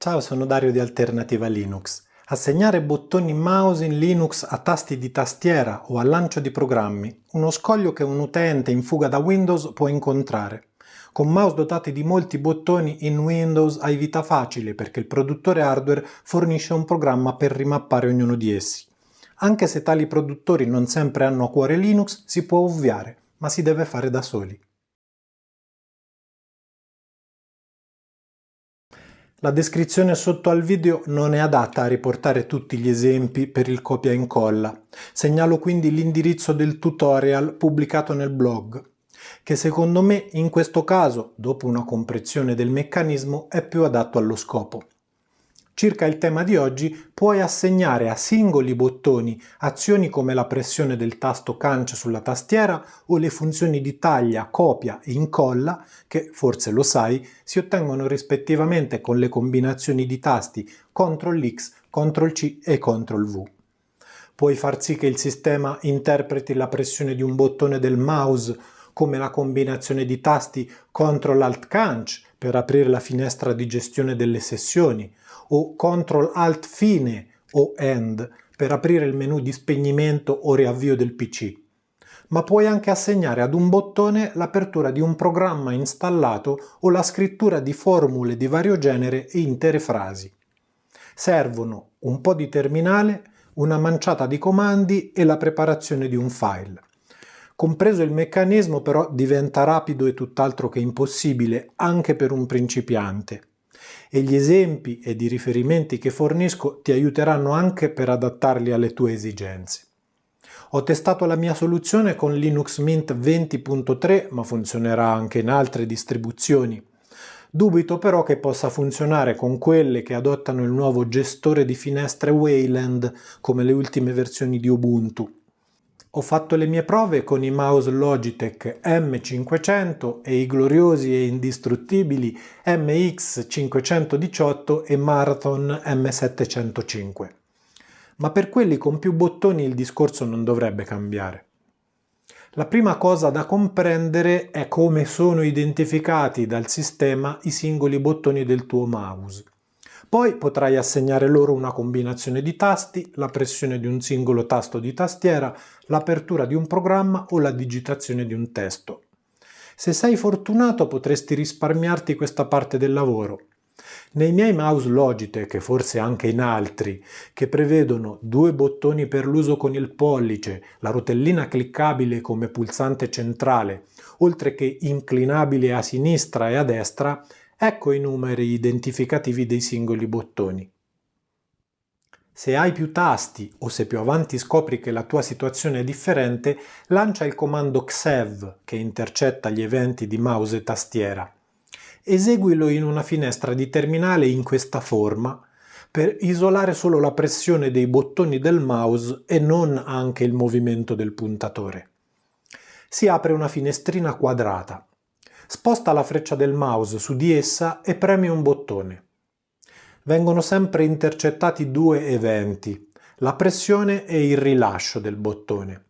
Ciao, sono Dario di Alternativa Linux. Assegnare bottoni mouse in Linux a tasti di tastiera o al lancio di programmi, uno scoglio che un utente in fuga da Windows può incontrare. Con mouse dotati di molti bottoni in Windows hai vita facile perché il produttore hardware fornisce un programma per rimappare ognuno di essi. Anche se tali produttori non sempre hanno a cuore Linux, si può ovviare, ma si deve fare da soli. La descrizione sotto al video non è adatta a riportare tutti gli esempi per il copia e incolla. Segnalo quindi l'indirizzo del tutorial pubblicato nel blog, che secondo me in questo caso, dopo una comprensione del meccanismo, è più adatto allo scopo. Circa il tema di oggi, puoi assegnare a singoli bottoni azioni come la pressione del tasto cancio sulla tastiera o le funzioni di taglia, copia e incolla, che forse lo sai, si ottengono rispettivamente con le combinazioni di tasti CTRL-X, CTRL-C e CTRL-V. Puoi far sì che il sistema interpreti la pressione di un bottone del mouse come la combinazione di tasti CTRL-ALT-CANC per aprire la finestra di gestione delle sessioni, o CTRL-ALT-Fine o END per aprire il menu di spegnimento o riavvio del PC. Ma puoi anche assegnare ad un bottone l'apertura di un programma installato o la scrittura di formule di vario genere e intere frasi. Servono un po' di terminale, una manciata di comandi e la preparazione di un file. Compreso il meccanismo però diventa rapido e tutt'altro che impossibile anche per un principiante e gli esempi ed i riferimenti che fornisco ti aiuteranno anche per adattarli alle tue esigenze. Ho testato la mia soluzione con Linux Mint 20.3 ma funzionerà anche in altre distribuzioni. Dubito però che possa funzionare con quelle che adottano il nuovo gestore di finestre Wayland come le ultime versioni di Ubuntu. Ho fatto le mie prove con i mouse Logitech M500 e i gloriosi e indistruttibili MX518 e Marathon M705. Ma per quelli con più bottoni il discorso non dovrebbe cambiare. La prima cosa da comprendere è come sono identificati dal sistema i singoli bottoni del tuo mouse. Poi potrai assegnare loro una combinazione di tasti, la pressione di un singolo tasto di tastiera, l'apertura di un programma o la digitazione di un testo. Se sei fortunato potresti risparmiarti questa parte del lavoro. Nei miei mouse Logitech, e forse anche in altri, che prevedono due bottoni per l'uso con il pollice, la rotellina cliccabile come pulsante centrale, oltre che inclinabile a sinistra e a destra, Ecco i numeri identificativi dei singoli bottoni. Se hai più tasti o se più avanti scopri che la tua situazione è differente, lancia il comando XEV che intercetta gli eventi di mouse e tastiera. Eseguilo in una finestra di terminale in questa forma per isolare solo la pressione dei bottoni del mouse e non anche il movimento del puntatore. Si apre una finestrina quadrata. Sposta la freccia del mouse su di essa e premi un bottone. Vengono sempre intercettati due eventi, la pressione e il rilascio del bottone.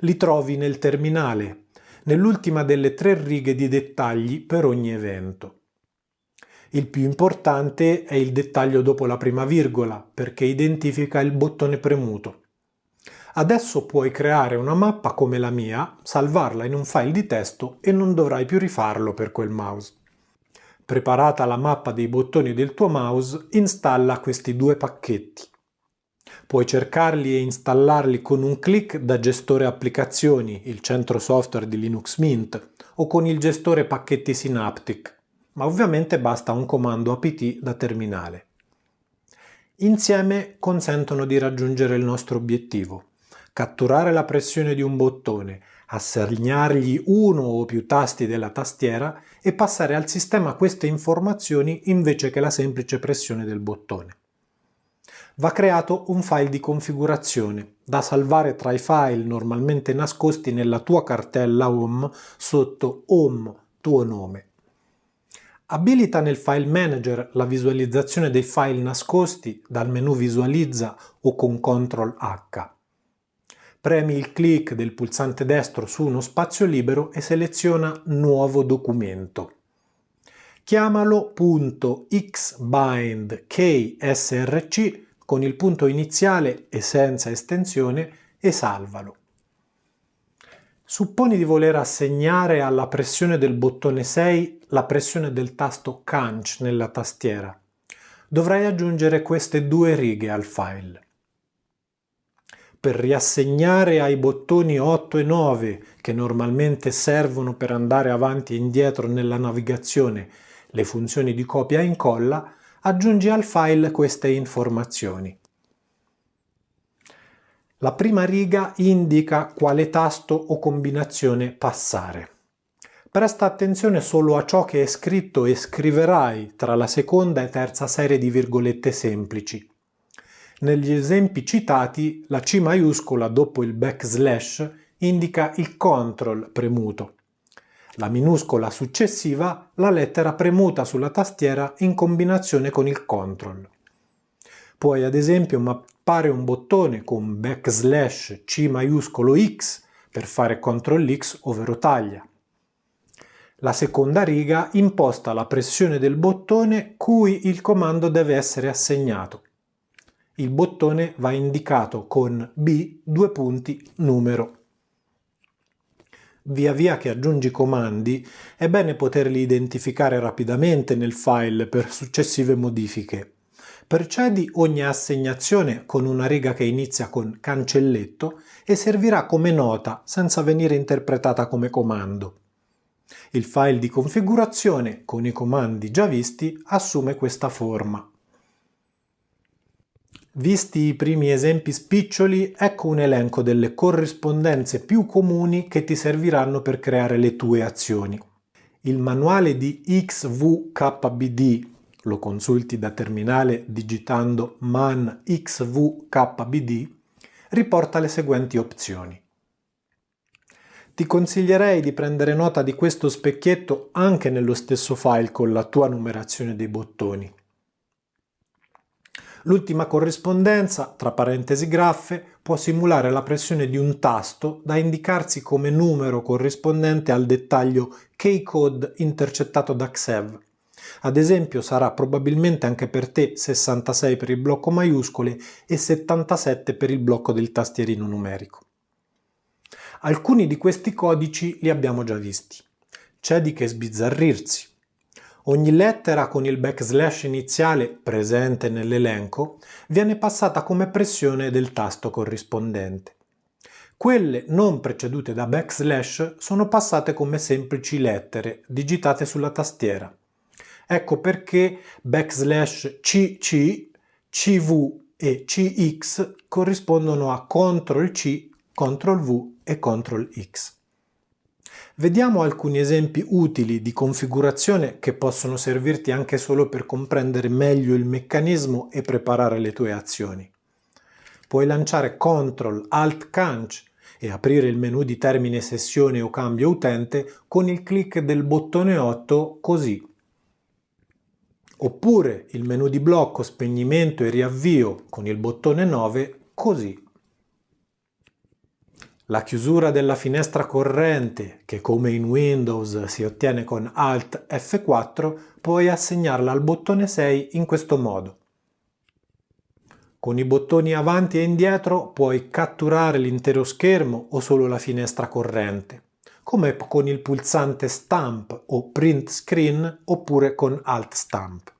Li trovi nel terminale, nell'ultima delle tre righe di dettagli per ogni evento. Il più importante è il dettaglio dopo la prima virgola, perché identifica il bottone premuto. Adesso puoi creare una mappa come la mia, salvarla in un file di testo e non dovrai più rifarlo per quel mouse. Preparata la mappa dei bottoni del tuo mouse, installa questi due pacchetti. Puoi cercarli e installarli con un clic da gestore applicazioni, il centro software di Linux Mint, o con il gestore pacchetti Synaptic, ma ovviamente basta un comando apt da terminale. Insieme consentono di raggiungere il nostro obiettivo, catturare la pressione di un bottone, assegnargli uno o più tasti della tastiera e passare al sistema queste informazioni invece che la semplice pressione del bottone. Va creato un file di configurazione da salvare tra i file normalmente nascosti nella tua cartella Home sotto Home tuo nome. Abilita nel File Manager la visualizzazione dei file nascosti dal menu Visualizza o con CTRL H premi il clic del pulsante destro su uno spazio libero e seleziona Nuovo documento. chiamalo xbindksrc con il punto iniziale e senza estensione e salvalo. Supponi di voler assegnare alla pressione del bottone 6 la pressione del tasto Canch nella tastiera. Dovrai aggiungere queste due righe al file. Per riassegnare ai bottoni 8 e 9, che normalmente servono per andare avanti e indietro nella navigazione, le funzioni di copia e incolla, aggiungi al file queste informazioni. La prima riga indica quale tasto o combinazione passare. Presta attenzione solo a ciò che è scritto e scriverai tra la seconda e terza serie di virgolette semplici. Negli esempi citati, la C maiuscola dopo il backslash indica il CTRL premuto. La minuscola successiva, la lettera premuta sulla tastiera in combinazione con il CTRL. Puoi ad esempio mappare un bottone con backslash C maiuscolo X per fare CTRL X ovvero taglia. La seconda riga imposta la pressione del bottone cui il comando deve essere assegnato. Il bottone va indicato con B due punti numero. Via via che aggiungi comandi è bene poterli identificare rapidamente nel file per successive modifiche. Precedi ogni assegnazione con una riga che inizia con cancelletto e servirà come nota senza venire interpretata come comando. Il file di configurazione con i comandi già visti assume questa forma. Visti i primi esempi spiccioli, ecco un elenco delle corrispondenze più comuni che ti serviranno per creare le tue azioni. Il manuale di XVKBD lo consulti da terminale digitando man xvkbd, riporta le seguenti opzioni. Ti consiglierei di prendere nota di questo specchietto anche nello stesso file con la tua numerazione dei bottoni. L'ultima corrispondenza, tra parentesi graffe, può simulare la pressione di un tasto da indicarsi come numero corrispondente al dettaglio keycode intercettato da XEV ad esempio sarà probabilmente anche per te 66 per il blocco maiuscole e 77 per il blocco del tastierino numerico. Alcuni di questi codici li abbiamo già visti. C'è di che sbizzarrirsi. Ogni lettera con il backslash iniziale presente nell'elenco viene passata come pressione del tasto corrispondente. Quelle non precedute da backslash sono passate come semplici lettere digitate sulla tastiera. Ecco perché backslash cc, cv e cx corrispondono a CTRL C, CTRL V e CTRL X. Vediamo alcuni esempi utili di configurazione che possono servirti anche solo per comprendere meglio il meccanismo e preparare le tue azioni. Puoi lanciare CTRL ALT CANC e aprire il menu di termine sessione o cambio utente con il clic del bottone 8 così oppure il menu di blocco spegnimento e riavvio con il bottone 9 così. La chiusura della finestra corrente, che come in Windows si ottiene con Alt F4, puoi assegnarla al bottone 6 in questo modo. Con i bottoni avanti e indietro puoi catturare l'intero schermo o solo la finestra corrente, come con il pulsante Stamp o Print Screen oppure con Alt Stamp.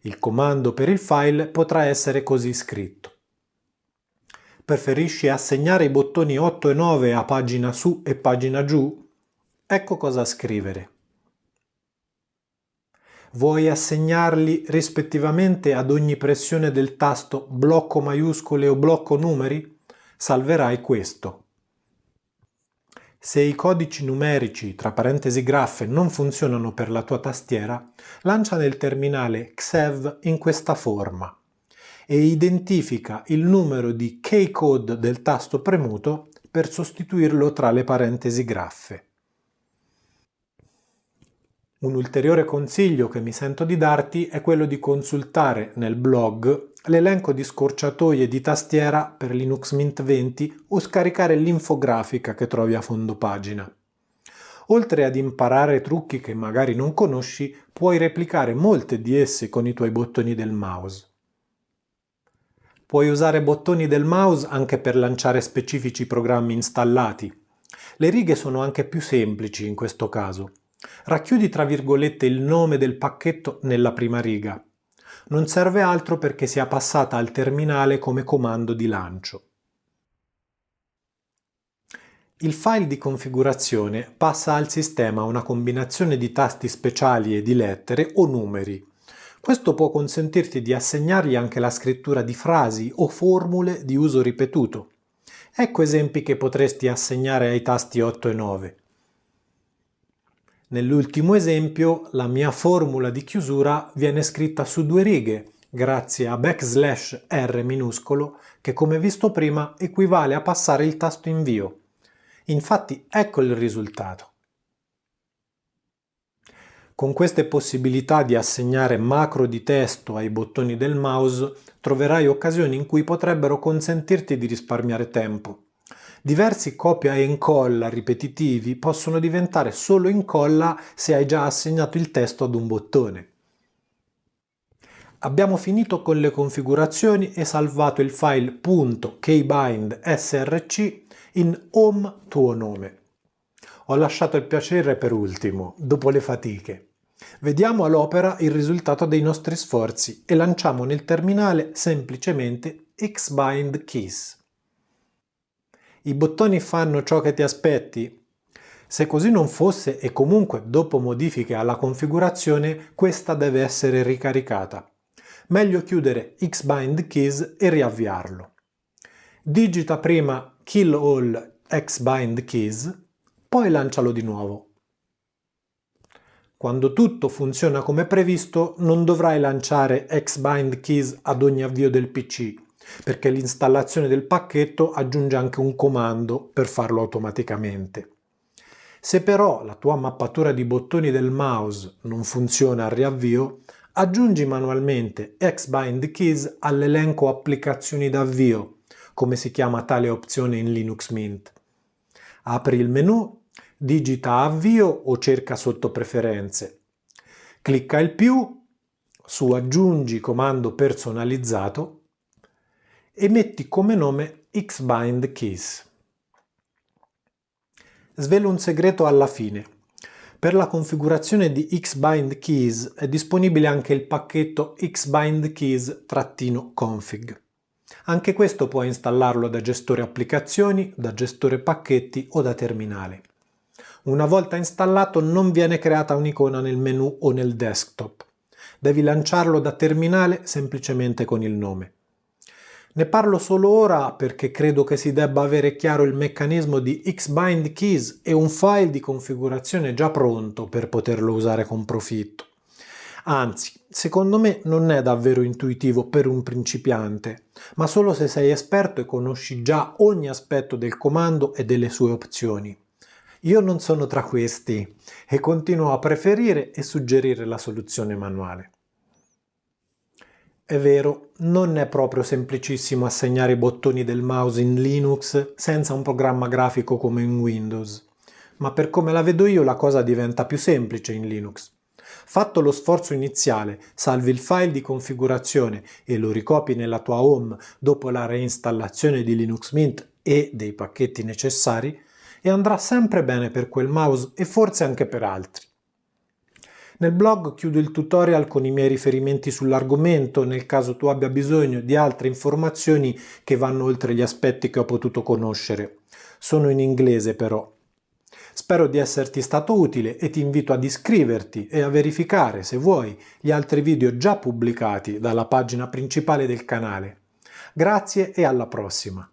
Il comando per il file potrà essere così scritto. Preferisci assegnare i bottoni 8 e 9 a pagina su e pagina giù? Ecco cosa scrivere. Vuoi assegnarli rispettivamente ad ogni pressione del tasto blocco maiuscole o blocco numeri? Salverai questo. Se i codici numerici tra parentesi graffe non funzionano per la tua tastiera, lancia nel terminale XEV in questa forma e identifica il numero di keycode del tasto premuto per sostituirlo tra le parentesi graffe. Un ulteriore consiglio che mi sento di darti è quello di consultare nel blog l'elenco di scorciatoie di tastiera per Linux Mint 20 o scaricare l'infografica che trovi a fondo pagina. Oltre ad imparare trucchi che magari non conosci, puoi replicare molte di esse con i tuoi bottoni del mouse. Puoi usare bottoni del mouse anche per lanciare specifici programmi installati. Le righe sono anche più semplici in questo caso. Racchiudi tra virgolette il nome del pacchetto nella prima riga. Non serve altro perché sia passata al terminale come comando di lancio. Il file di configurazione passa al sistema una combinazione di tasti speciali e di lettere o numeri. Questo può consentirti di assegnargli anche la scrittura di frasi o formule di uso ripetuto. Ecco esempi che potresti assegnare ai tasti 8 e 9. Nell'ultimo esempio la mia formula di chiusura viene scritta su due righe grazie a backslash R minuscolo che come visto prima equivale a passare il tasto invio. Infatti ecco il risultato. Con queste possibilità di assegnare macro di testo ai bottoni del mouse troverai occasioni in cui potrebbero consentirti di risparmiare tempo. Diversi copia e incolla ripetitivi possono diventare solo incolla se hai già assegnato il testo ad un bottone. Abbiamo finito con le configurazioni e salvato il file .kbindsrc in home tuo nome. Ho lasciato il piacere per ultimo, dopo le fatiche. Vediamo all'opera il risultato dei nostri sforzi e lanciamo nel terminale semplicemente xbind keys. I bottoni fanno ciò che ti aspetti? Se così non fosse e comunque dopo modifiche alla configurazione, questa deve essere ricaricata. Meglio chiudere xbind keys e riavviarlo. Digita prima kill all xbind keys, poi lancialo di nuovo. Quando tutto funziona come previsto non dovrai lanciare xbind keys ad ogni avvio del PC, perché l'installazione del pacchetto aggiunge anche un comando per farlo automaticamente. Se però la tua mappatura di bottoni del mouse non funziona al riavvio, aggiungi manualmente xbind keys all'elenco applicazioni d'avvio come si chiama tale opzione in Linux Mint. Apri il menu, digita avvio o cerca sotto preferenze. Clicca il più su aggiungi comando personalizzato e metti come nome xbind keys. Svelo un segreto alla fine. Per la configurazione di xbind keys è disponibile anche il pacchetto xbind keys-config. Anche questo puoi installarlo da gestore applicazioni, da gestore pacchetti o da terminale. Una volta installato non viene creata un'icona nel menu o nel desktop. Devi lanciarlo da terminale semplicemente con il nome. Ne parlo solo ora perché credo che si debba avere chiaro il meccanismo di Xbind Keys e un file di configurazione già pronto per poterlo usare con profitto. Anzi, secondo me non è davvero intuitivo per un principiante, ma solo se sei esperto e conosci già ogni aspetto del comando e delle sue opzioni. Io non sono tra questi e continuo a preferire e suggerire la soluzione manuale. È vero, non è proprio semplicissimo assegnare i bottoni del mouse in Linux senza un programma grafico come in Windows, ma per come la vedo io la cosa diventa più semplice in Linux. Fatto lo sforzo iniziale, salvi il file di configurazione e lo ricopi nella tua home dopo la reinstallazione di Linux Mint e dei pacchetti necessari e andrà sempre bene per quel mouse e forse anche per altri. Nel blog chiudo il tutorial con i miei riferimenti sull'argomento nel caso tu abbia bisogno di altre informazioni che vanno oltre gli aspetti che ho potuto conoscere. Sono in inglese però, Spero di esserti stato utile e ti invito ad iscriverti e a verificare, se vuoi, gli altri video già pubblicati dalla pagina principale del canale. Grazie e alla prossima!